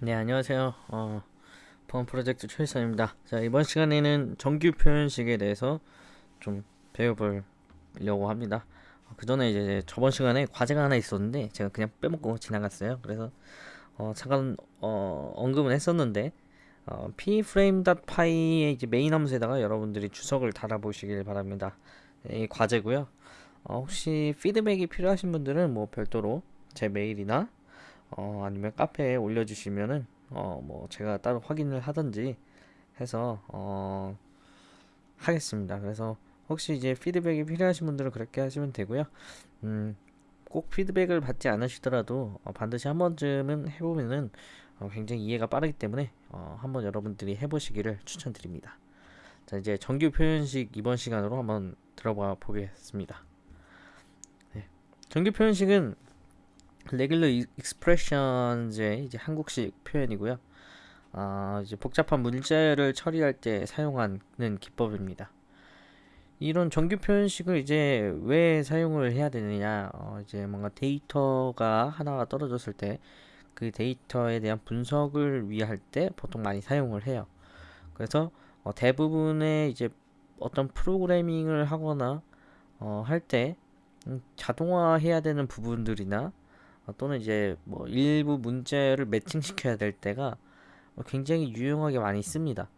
네 안녕하세요. 어, 보안 프로젝트 최일선입니다. 자 이번 시간에는 정규 표현식에 대해서 좀 배워보려고 합니다. 어, 그 전에 이제 저번 시간에 과제가 하나 있었는데 제가 그냥 빼먹고 지나갔어요. 그래서 어, 잠깐 어, 언급은 했었는데 어, pframe.py의 이제 메인 함수에다가 여러분들이 주석을 달아보시길 바랍니다. 이 과제고요. 어, 혹시 피드백이 필요하신 분들은 뭐 별도로 제 메일이나 어, 아니면 카페에 올려주시면은 어, 뭐 제가 따로 확인을 하든지 해서 어, 하겠습니다. 그래서 혹시 이제 피드백이 필요하신 분들은 그렇게 하시면 되고요. 음, 꼭 피드백을 받지 않으시더라도 어, 반드시 한 번쯤은 해보면은 어, 굉장히 이해가 빠르기 때문에 어, 한번 여러분들이 해보시기를 추천드립니다. 자 이제 정규 표현식 이번 시간으로 한번 들어봐 보겠습니다. 네. 정규 표현식은 레귤러 익스프레션즈의 이제 한국식 표현이고요. 아, 이제 복잡한 문제를 처리할 때 사용하는 기법입니다. 이런 정규 표현식을 이제 왜 사용을 해야 되느냐? 어, 이제 뭔가 데이터가 하나가 떨어졌을 때 그 데이터에 대한 분석을 위할 때 보통 많이 사용을 해요. 그래서 어, 대부분의 이제 어떤 프로그래밍을 하거나 어, 할때 음, 자동화해야 되는 부분들이나 어, 또는 이제 뭐 일부 문제를 매칭시켜야 될 때가 굉장히 유용하게 많이 씁니다.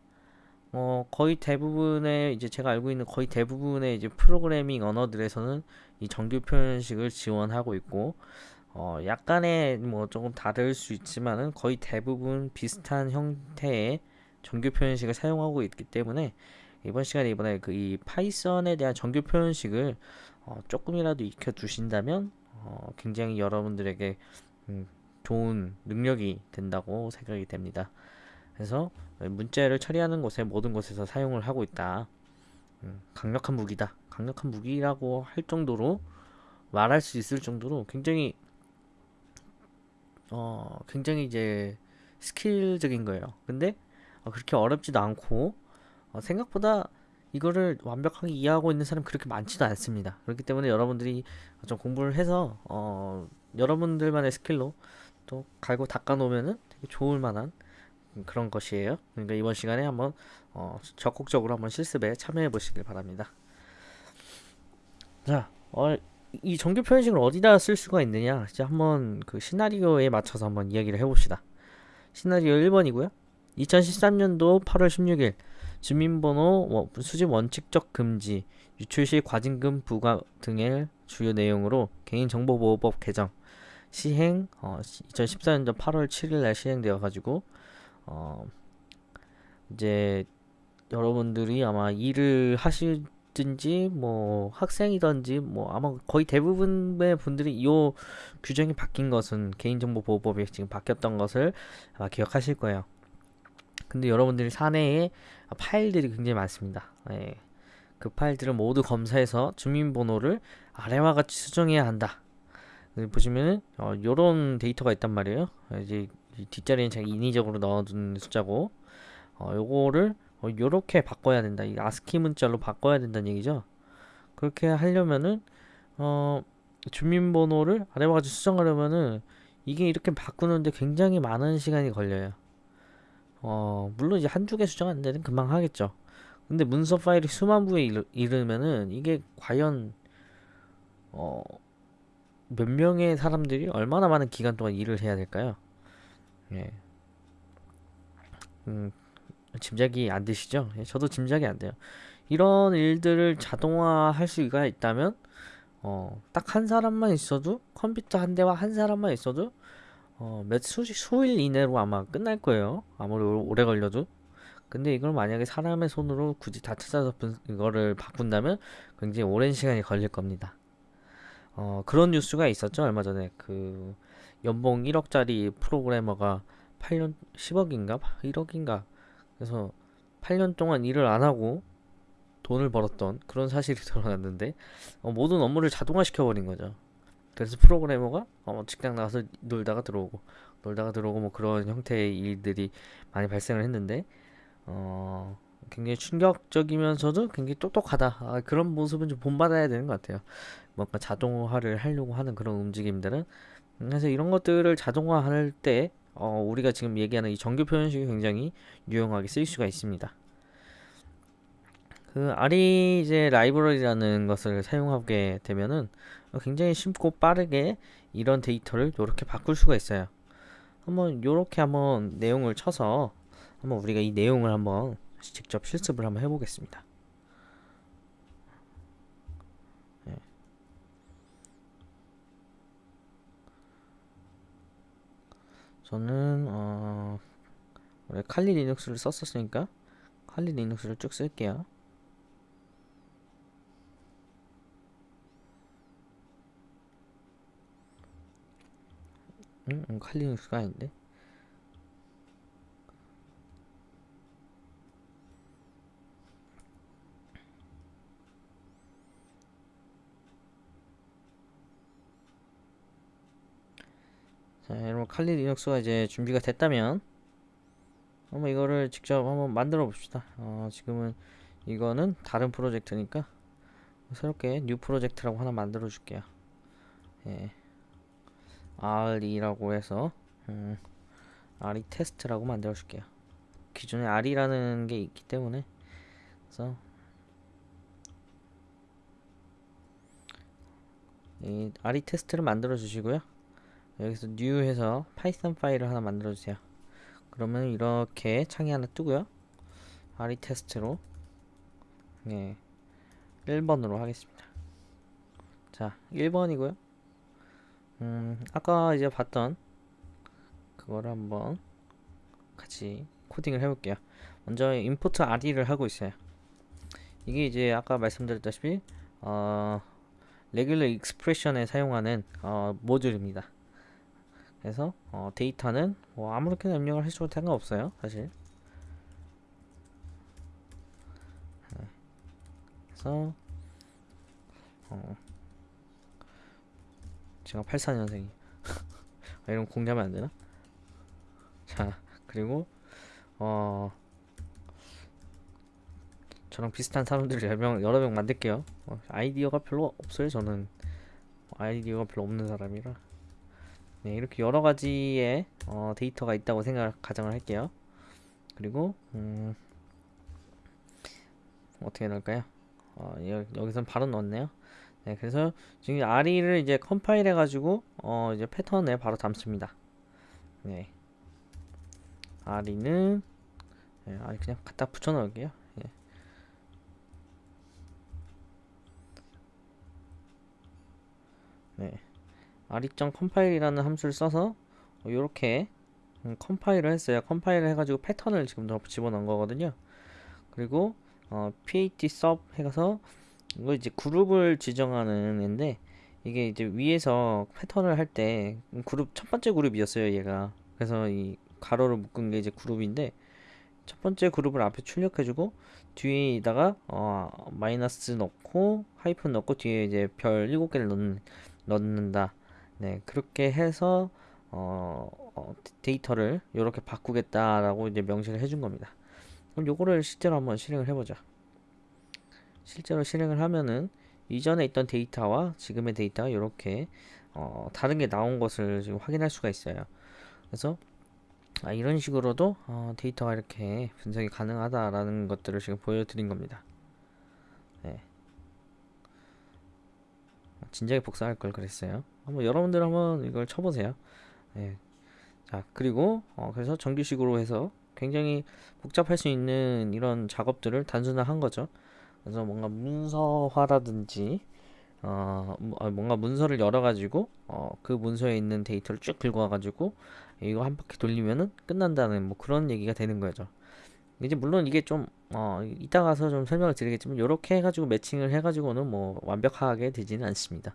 어, 거의 대부분의 이제 제가 알고 있는 거의 대부분의 이제 프로그래밍 언어들에서는 이 정규 표현식을 지원하고 있고 어, 약간의 뭐 조금 다를 수 있지만은 거의 대부분 비슷한 형태의 정규 표현식을 사용하고 있기 때문에 이번 시간에 이번에 그 이 파이썬에 대한 정규 표현식을 어, 조금이라도 익혀 두신다면 어, 굉장히 여러분들에게 음, 좋은 능력이 된다고 생각이 됩니다. 그래서 문제를 처리하는 곳에 모든 곳에서 사용을 하고 있다. 음, 강력한 무기다. 강력한 무기라고 할 정도로 말할 수 있을 정도로 굉장히 어 굉장히 이제 스킬적인 거예요. 근데 어, 그렇게 어렵지도 않고 어, 생각보다 이거를 완벽하게 이해하고 있는 사람 그렇게 많지도 않습니다. 그렇기 때문에 여러분들이 좀 공부를 해서 어, 여러분들만의 스킬로 또 갈고 닦아 놓으면은 되게 좋을 만한 그런 것이에요. 그러니까 이번 시간에 한번 어, 적극적으로 한번 실습에 참여해 보시길 바랍니다. 자, 어, 이 정규 표현식을 어디다 쓸 수가 있느냐? 이제 한번 그 시나리오에 맞춰서 한번 이야기를 해봅시다. 시나리오 1번이고요. 2013년도 8월 16일 주민번호 수집 원칙적 금지, 유출 시 과징금 부과 등의 주요 내용으로 개인정보보호법 개정 시행 어, 2014년도 8월 7일 날 시행되어 가지고 어, 이제 여러분들이 아마 일을 하시든지 뭐 학생이든지 뭐 아마 거의 대부분의 분들이 이 규정이 바뀐 것은 개인정보보호법이 지금 바뀌었던 것을 아마 기억하실 거예요. 근데 여러분들이 사내에 파일들이 굉장히 많습니다. 예. 그 파일들을 모두 검사해서 주민번호를 아래와 같이 수정해야 한다. 보시면은 어, 요런 데이터가 있단 말이에요. 이제 뒷자리는 제가 인위적으로 넣어둔 숫자고 어, 요거를 어, 요렇게 바꿔야 된다. 이 아스키 문자로 바꿔야 된다는 얘기죠. 그렇게 하려면은 어, 주민번호를 아래와 같이 수정하려면은 이게 이렇게 바꾸는데 굉장히 많은 시간이 걸려요. 어, 물론 이제 한두 개 수정 안 되는 금방 하겠죠. 근데 문서 파일이 수만 부에 이르, 면은 이게 과연 어, 몇 명의 사람들이 얼마나 많은 기간 동안 일을 해야 될까요? 예. 음, 짐작이 안 되시죠? 예, 저도 짐작이 안 돼요. 이런 일들을 자동화할 수가 있다면 어, 딱 한 사람만 있어도 컴퓨터 한 대와 한 사람만 있어도 어, 몇 수, 수일 이내로 아마 끝날 거예요. 아무리 오래 걸려도. 근데 이걸 만약에 사람의 손으로 굳이 다 찾아서 이거를 바꾼다면 굉장히 오랜 시간이 걸릴 겁니다. 어, 그런 뉴스가 있었죠. 얼마 전에 그 연봉 1억짜리 프로그래머가 8년 10억인가 1억인가 그래서 8년 동안 일을 안 하고 돈을 벌었던 그런 사실이 드러났는데 어, 모든 업무를 자동화 시켜 버린 거죠. 그래서 프로그래머가 어, 직장 나가서 놀다가 들어오고 놀다가 들어오고 뭐 그런 형태의 일들이 많이 발생을 했는데 어, 굉장히 충격적이면서도 굉장히 똑똑하다. 아, 그런 모습은 좀 본받아야 되는 것 같아요. 뭔가 자동화를 하려고 하는 그런 움직임들은. 그래서 이런 것들을 자동화할 때 어, 우리가 지금 얘기하는 이 정규 표현식이 굉장히 유용하게 쓰일 수가 있습니다. 그 아리 이제 라이브러리라는 것을 사용하게 되면은 굉장히 쉽고 빠르게 이런 데이터를 이렇게 바꿀 수가 있어요. 한번 이렇게 한번 내용을 쳐서 한번 우리가 이 내용을 한번 직접 실습을 한번 해보겠습니다. 네. 저는 어, 원래 칼리 리눅스를 썼었으니까 칼리 리눅스를 쭉 쓸게요. 응? 응, 칼리 리눅스가 아닌데? 자, 여러분 칼리 리눅스가 이제 준비가 됐다면 한번 이거를 직접 한번 만들어 봅시다. 어, 지금은 이거는 다른 프로젝트니까 새롭게 new project라고 하나 만들어 줄게요. 예. RE라고 해서 음, RE 테스트라고 만들어 줄게요. 기존에 RE라는 게 있기 때문에 그래서 이 RE 테스트를 만들어 주시고요. 여기서 new 해서 파이썬 파일을 하나 만들어 주세요. 그러면 이렇게 창이 하나 뜨고요. RE 테스트로 네 1번으로 하겠습니다. 자 1번이고요. 음 아까 이제 봤던 그거를 한번 같이 코딩을 해볼게요. 먼저 import RE를 하고 있어요. 이게 이제 아까 말씀드렸다시피 어, regular expression에 사용하는 어, 모듈입니다. 그래서 어, 데이터는 뭐 아무렇게나 입력을 해줘도 상관없어요 사실 네. 그래서 어, 제가 84년생이 아, 이런 공개하면 안되나? 자 그리고 어 저랑 비슷한 사람들 여러 명, 여러 명 만들게요 어, 아이디어가 별로 없어요 저는 아이디어가 별로 없는 사람이라 네, 이렇게 여러 가지의 어, 데이터가 있다고 생각 가정을 할게요. 그리고 음, 어떻게 넣을까요? 어, 여기선 바로 넣었네요. 네, 그래서 지금 RE를 이제 컴파일 해가지고 어, 이제 패턴에 바로 담습니다. 네, RE는 네, 그냥 갖다 붙여 넣을게요. 예. 네. RE 점 컴파일이라는 함수를 써서 이렇게 음, 컴파일을 했어요. 컴파일을 해가지고 패턴을 지금 더 집어넣은 거거든요. 그리고 어, pat sub 해가서 이거 이제 그룹을 지정하는 앤데 이게 이제 위에서 패턴을 할 때 그룹 첫 번째 그룹이었어요 얘가 그래서 이 가로를 묶은 게 이제 그룹인데 첫 번째 그룹을 앞에 출력해주고 뒤에다가 어, 마이너스 넣고 하이픈 넣고 뒤에 이제 별 7개를 넣는, 넣는다 네 그렇게 해서 어, 어, 데이터를 이렇게 바꾸겠다라고 이제 명시를 해준 겁니다. 그럼 요거를 실제로 한번 실행을 해보자. 실제로 실행을 하면은 이전에 있던 데이터와 지금의 데이터가 이렇게 어, 다른 게 나온 것을 지금 확인할 수가 있어요. 그래서 아, 이런 식으로도 어, 데이터가 이렇게 분석이 가능하다라는 것들을 지금 보여드린 겁니다. 네. 진작에 복사할 걸 그랬어요. 한번 여러분들 한번 이걸 쳐보세요. 네. 자 그리고 어, 그래서 정규식으로 해서 굉장히 복잡할 수 있는 이런 작업들을 단순화한 거죠. 그래서 뭔가 문서화라든지 어, 아, 뭔가 문서를 열어가지고 어, 그 문서에 있는 데이터를 쭉 긁어와가지고 이거 한 바퀴 돌리면은 끝난다는 뭐 그런 얘기가 되는 거죠. 이제 물론 이게 좀 어, 이따 가서 좀 설명을 드리겠지만 이렇게 해가지고 매칭을 해가지고는 뭐 완벽하게 되지는 않습니다.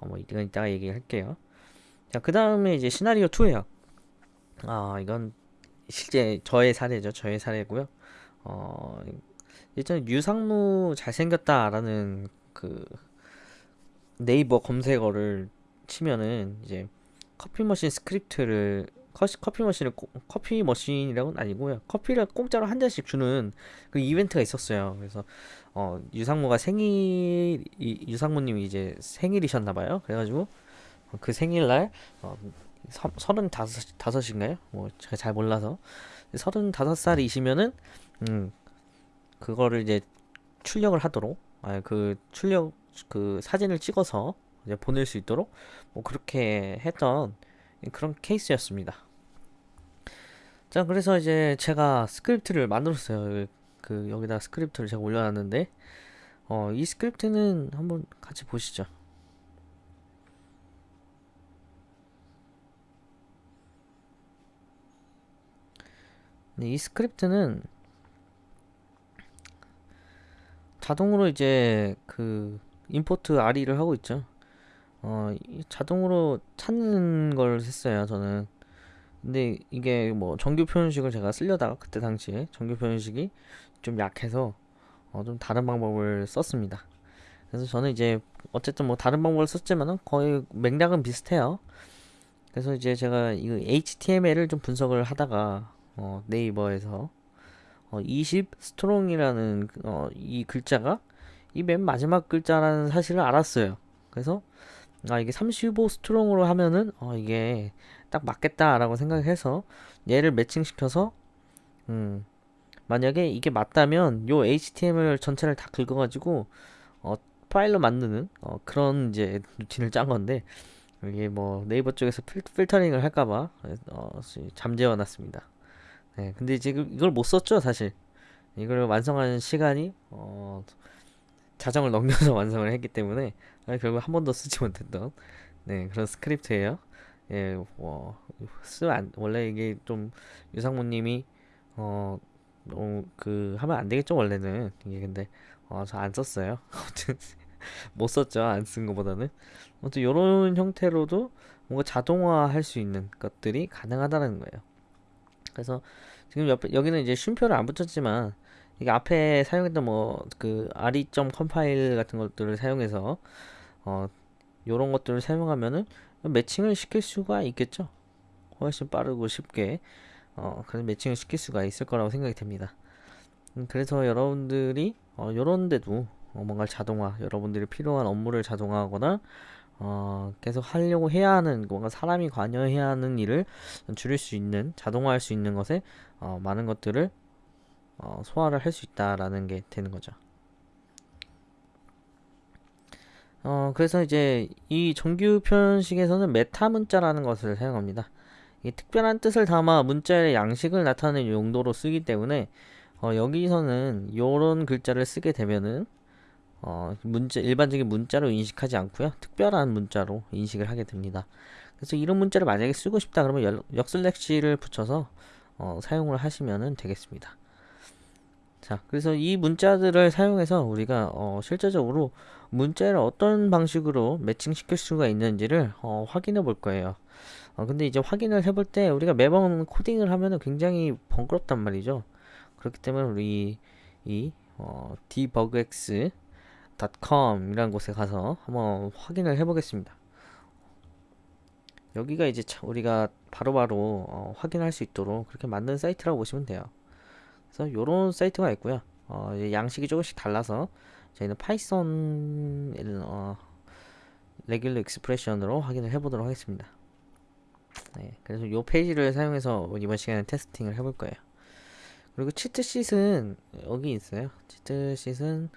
어, 뭐 이건 이따가 얘기할게요. 자, 그 다음에 이제 시나리오 2예요. 아, 이건 실제 저의 사례죠. 저의 사례고요. 어, 일단 유상무 잘생겼다라는 그 네이버 검색어를 치면은 이제 커피 머신 스크립트를 커피 머신을 커피 머신이라고는 아니고요. 커피를 공짜로 한 잔씩 주는 그 이벤트가 있었어요. 그래서 어, 유상무가 생일 유상무님이 이제 생일이셨나 봐요. 그래가지고 그 생일날 어, 서른다섯 다섯인가요? 뭐 제가 잘 몰라서 서른다섯 살이시면은 음 그거를 이제 출력을 하도록 아 그 출력 그 사진을 찍어서 이제 보낼 수 있도록 뭐 그렇게 했던 그런 케이스였습니다. 자 그래서 이제 제가 스크립트를 만들었어요. 그 여기다 스크립트를 제가 올려놨는데 어, 이 스크립트는 한번 같이 보시죠. 네, 이 스크립트는 자동으로 이제 그 import RE를 하고 있죠. 어, 자동으로 찾는 걸 했어요, 저는. 근데 이게 뭐 정규 표현식을 제가 쓰려다가 그때 당시에 정규 표현식이 좀 약해서 어, 좀 다른 방법을 썼습니다. 그래서 저는 이제 어쨌든 뭐 다른 방법을 썼지만은 거의 맥락은 비슷해요. 그래서 이제 제가 이 HTML을 좀 분석을 하다가 어, 네이버에서 어, 20 strong이라는 어, 이 글자가 이 맨 마지막 글자라는 사실을 알았어요. 그래서 아 이게 35 strong으로 하면은 어, 이게 딱 맞겠다라고 생각해서 얘를 매칭시켜서 음, 만약에 이게 맞다면 요 HTML 전체를 다 긁어가지고 어, 파일로 만드는 어, 그런 이제 루틴을 짠 건데 이게 뭐 네이버 쪽에서 필, 필터링을 할까봐 어, 잠재워 놨습니다. 네, 근데 지금 이걸 못 썼죠 사실. 이걸 완성하는 시간이 어, 자정을 넘겨서 완성을 했기 때문에 결국 한 번도 쓰지 못했던 네, 그런 스크립트예요. 예, 뭐, 쓰안 원래 이게 좀 유상무님이 어, 어, 그 하면 안 되겠죠 원래는 이게 근데 어, 저 안 썼어요. 아무튼 못 썼죠 안 쓴 거보다는. 아무튼 이런 형태로도 뭔가 자동화할 수 있는 것들이 가능하다는 거예요. 그래서 지금 옆에 여기는 이제 쉼표를 안 붙였지만 이게 앞에 사용했던 뭐 그 re.점 compile 같은 것들을 사용해서 어 요런 것들을 사용하면은 매칭을 시킬 수가 있겠죠. 훨씬 빠르고 쉽게 어, 그런 매칭을 시킬 수가 있을 거라고 생각이 됩니다. 음, 그래서 여러분들이 어, 요런 데도 어, 뭔가 자동화, 여러분들이 필요한 업무를 자동화하거나 어, 계속 하려고 해야 하는 뭔가 사람이 관여해야 하는 일을 줄일 수 있는 자동화할 수 있는 것에 어, 많은 것들을 어, 소화를 할 수 있다라는 게 되는 거죠. 어, 그래서 이제 이 정규 표현식에서는 메타 문자라는 것을 사용합니다. 이 특별한 뜻을 담아 문자의 양식을 나타내는 용도로 쓰기 때문에 어, 여기서는 이런 글자를 쓰게 되면은 어, 문자 일반적인 문자로 인식하지 않고요 특별한 문자로 인식을 하게 됩니다. 그래서 이런 문자를 만약에 쓰고 싶다 그러면 역슬렉시를 붙여서 어, 사용을 하시면 되겠습니다. 자, 그래서 이 문자들을 사용해서 우리가 어, 실제적으로 문자를 어떤 방식으로 매칭시킬 수가 있는지를 어, 확인해 볼 거예요. 어, 근데 이제 확인을 해볼 때 우리가 매번 코딩을 하면은 굉장히 번거롭단 말이죠. 그렇기 때문에 우리 이 어, debugx.com 이라는 곳에 가서 한번 확인을 해 보겠습니다. 여기가 이제 우리가 바로바로 바로 어, 확인할 수 있도록 그렇게 만든 사이트라고 보시면 돼요. 그래서 이런 사이트가 있고요. 어, 양식이 조금씩 달라서 저희는 파이썬 어, regular expression으로 확인을 해보도록 하겠습니다. 네, 그래서 이 페이지를 사용해서 이번 시간에 testing을 해볼 거예요. 그리고 cheat sheet은 여기 있어요. 음,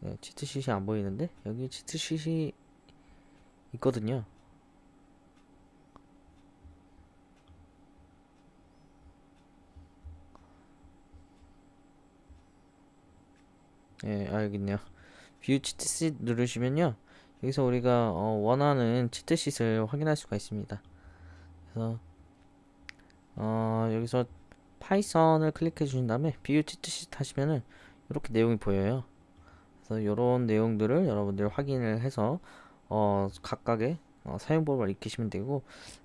네, cheat sheet이 안 보이는데 여기 cheat sheet이 있거든요. 예, 아, 여기 있네요. view cheat sheet 누르시면요. 여기서 우리가 어, 원하는 cheat sheet을 확인할 수가 있습니다. 그래서 어, 여기서 파이썬을 클릭해 주신 다음에 view cheat sheet 하시면은 이렇게 내용이 보여요. 그래서 이런 내용들을 여러분들 확인을 해서 어, 각각의 어, 사용법을 익히시면 되고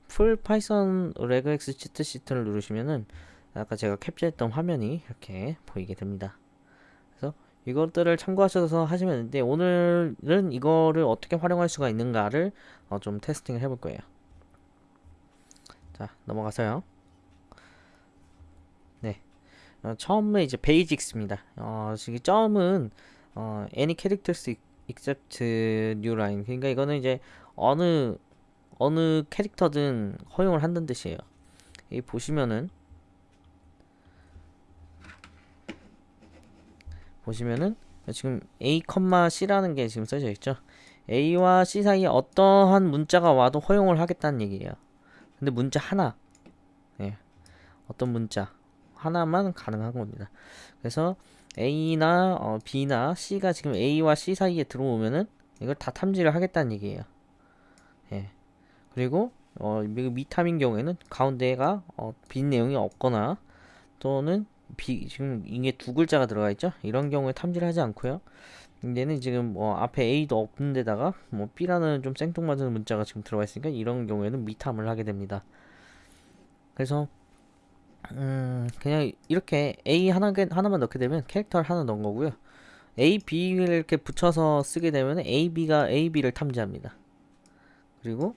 full Python regex cheat sheet를 누르시면은 아까 제가 캡처했던 화면이 이렇게 보이게 됩니다. 이것들을 참고하셔서 하시면 되는데 오늘은 이거를 어떻게 활용할 수가 있는가를 어, 좀 testing을 해볼 거예요. 자 넘어가서요. 네, 어, 처음에 이제 베이직스입니다. 어, 지금 점은 어, any characteristic except new line. 그러니까 이거는 이제 어느 어느 캐릭터든 허용을 한다는 뜻이에요. 이 보시면은 보시면은 지금 a, c라는 게 지금 써져 있죠. a와 c 사이에 어떠한 문자가 와도 허용을 하겠다는 얘기예요. 근데 문자 하나, 예, 어떤 문자 하나만 가능한 겁니다. 그래서 a나 어, b나 c가 지금 a와 c 사이에 들어오면은 이걸 다 탐지를 하겠다는 얘기예요. 예. 그리고 어, 미탐인 경우에는 가운데가 어, 빈 내용이 없거나 또는 비, 지금 이게 두 글자가 들어가 있죠. 이런 경우에 탐지를 하지 않고요. 얘는 지금 뭐 앞에 A도 없는 데다가 뭐 B라는 좀 생뚱맞은 문자가 지금 들어가 있으니까 이런 경우에는 미탐을 하게 됩니다. 그래서 음 그냥 이렇게 A 하나 하나만 넣게 되면 캐릭터를 하나 넣은 거고요. A, B를 이렇게 붙여서 쓰게 되면 A, B가 A, B를 탐지합니다. 그리고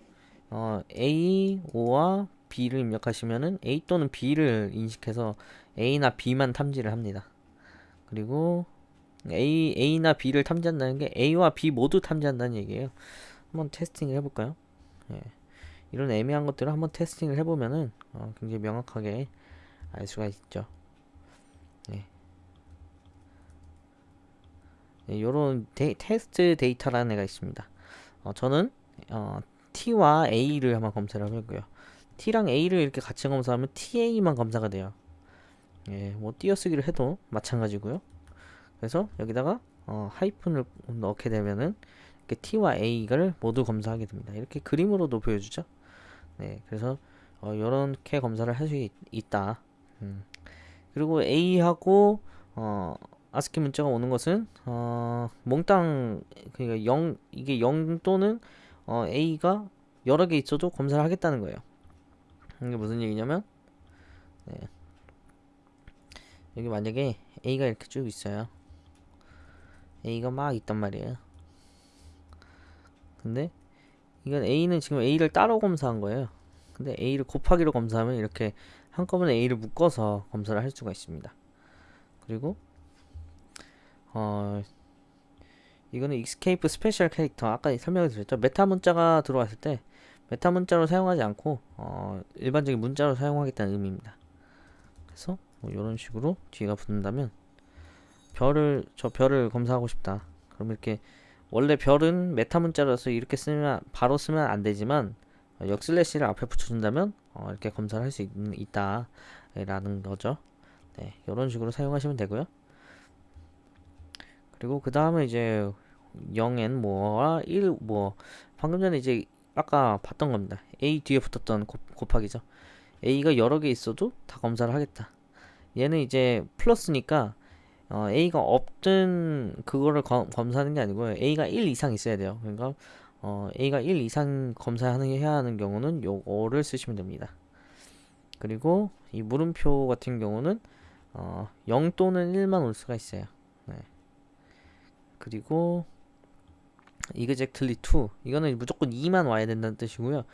어, A, O와 B를 입력하시면은 A 또는 B를 인식해서 A나 B만 탐지를 합니다. 그리고 A, A나 B를 탐지한다는 게 A와 B 모두 탐지한다는 얘기예요. 한번 testing을 해볼까요? 예. 이런 애매한 것들을 한번 testing을 해보면은 어, 굉장히 명확하게 알 수가 있죠. 예. 예, 요런 데, 테스트 데이터라는 애가 있습니다. 어, 저는 어, T와 A를 한번 검사를 해보고요. T랑 A를 이렇게 같이 검사하면 TA만 검사가 돼요. 예, 뭐 띄어쓰기를 해도 마찬가지고요. 그래서 여기다가 어, 하이픈을 넣게 되면은 이렇게 T와 A를 모두 검사하게 됩니다. 이렇게 그림으로도 보여주죠. 네, 그래서 어, 이렇게 검사를 할 수 있다. 음. 그리고 A하고 어, 아스키 문자가 오는 것은 어, 몽땅 그러니까 0 이게 0 또는 어, A가 여러 개 있어도 검사를 하겠다는 거예요. 이게 무슨 얘기냐면 네. 여기 만약에 A가 이렇게 쭉 있어요. A가 막 있단 말이에요. 근데 이건 A는 지금 A를 따로 검사한 거예요. 근데 A를 곱하기로 검사하면 이렇게 한꺼번에 A를 묶어서 검사를 할 수가 있습니다. 그리고 어 이거는 escape special character 아까 설명을 드렸죠. 메타 문자가 들어왔을 때 메타 문자로 사용하지 않고 어, 일반적인 문자로 사용하겠다는 의미입니다. 그래서 뭐 이런 식으로 뒤가 붙는다면 별을 저 별을 검사하고 싶다. 그럼 이렇게 원래 별은 메타 문자라서 이렇게 쓰면 바로 쓰면 안 되지만 어, 역슬래시를 앞에 붙여준다면 어, 이렇게 검사를 할 수 있다 라는 거죠. 네, 이런 식으로 사용하시면 되고요. 그리고 그 다음에 이제 0n 뭐와 1 뭐 방금 전에 이제 아까 봤던 겁니다. A 뒤에 붙었던 곱, 곱하기죠. A가 여러 개 있어도 다 검사를 하겠다. 얘는 이제 플러스니까 어, A가 없든 그거를 검, 검사하는 게 아니고요. A가 1 이상 있어야 돼요. 그러니까 어, A가 1 이상 검사하는 해야 하는 경우는 요거를 쓰시면 됩니다. 그리고 이 물음표 같은 경우는 어, 0 또는 1만 올 수가 있어요. 네. 그리고 exactly 2 이거는 무조건 2만 와야 된다는 뜻이고요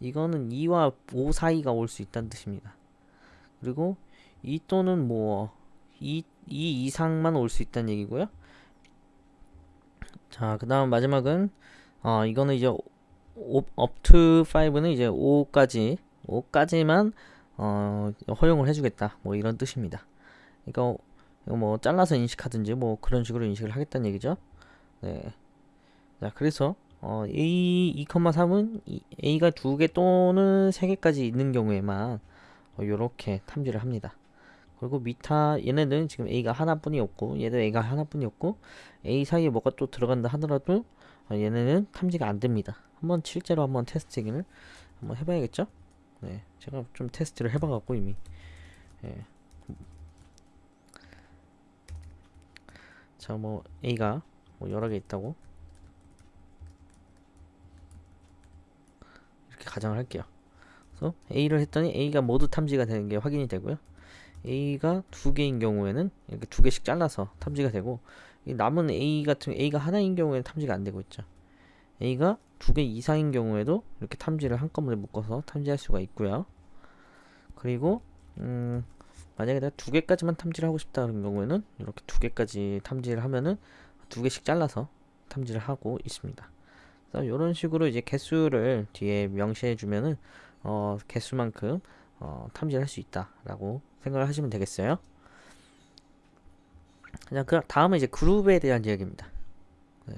이거는 2와 5 사이가 올 수 있다는 뜻입니다 그리고 2 또는 뭐 2, 2 이상만 올 수 있다는 얘기고요 자 그 다음 마지막은 어 이거는 이제 to 5는 이제 5까지 5까지만 어 허용을 해주겠다 뭐 이런 뜻입니다 이거 뭐 잘라서 인식하든지 뭐 그런 식으로 인식을 하겠다는 얘기죠 네. 자 그래서 어, A 2,3은 A가 두 개 또는 세 개까지 있는 경우에만 어, 이렇게 탐지를 합니다. 그리고 미타 얘네는 지금 A가 하나뿐이 없고 얘도 A가 하나뿐이 없고 A 사이에 뭐가 또 들어간다 하더라도 어, 얘네는 탐지가 안 됩니다. 한번 실제로 한번 테스트기를 한번 해봐야겠죠? 네, 제가 좀 테스트를 해봐갖고 이미 예. 자뭐 A가 뭐 여러 개 있다고 이렇게 가정을 할게요. 그래서 A를 했더니 A가 모두 탐지가 되는 게 확인이 되고요. A가 두 개인 경우에는 이렇게 두 개씩 잘라서 탐지가 되고 남은 A 같은 A가 하나인 경우에는 탐지가 안 되고 있죠. A가 두 개 이상인 경우에도 이렇게 탐지를 한꺼번에 묶어서 탐지할 수가 있고요. 그리고 음, 만약에 내가 두 개까지만 탐지를 하고 싶다 그런 경우에는 이렇게 두 개까지 탐지를 하면은 두 개씩 잘라서 탐지를 하고 있습니다. 그래서 이런 식으로 이제 개수를 뒤에 명시해 주면은 어, 개수만큼 어, 탐지할 수 있다라고 생각을 하시면 되겠어요. 그냥 그 다음은 이제 그룹에 대한 이야기입니다. 네.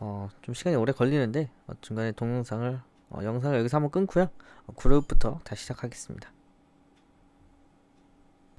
어, 좀 시간이 오래 걸리는데 어, 중간에 동영상을 어, 영상을 여기서 한번 끊고요. 어, 그룹부터 다시 시작하겠습니다.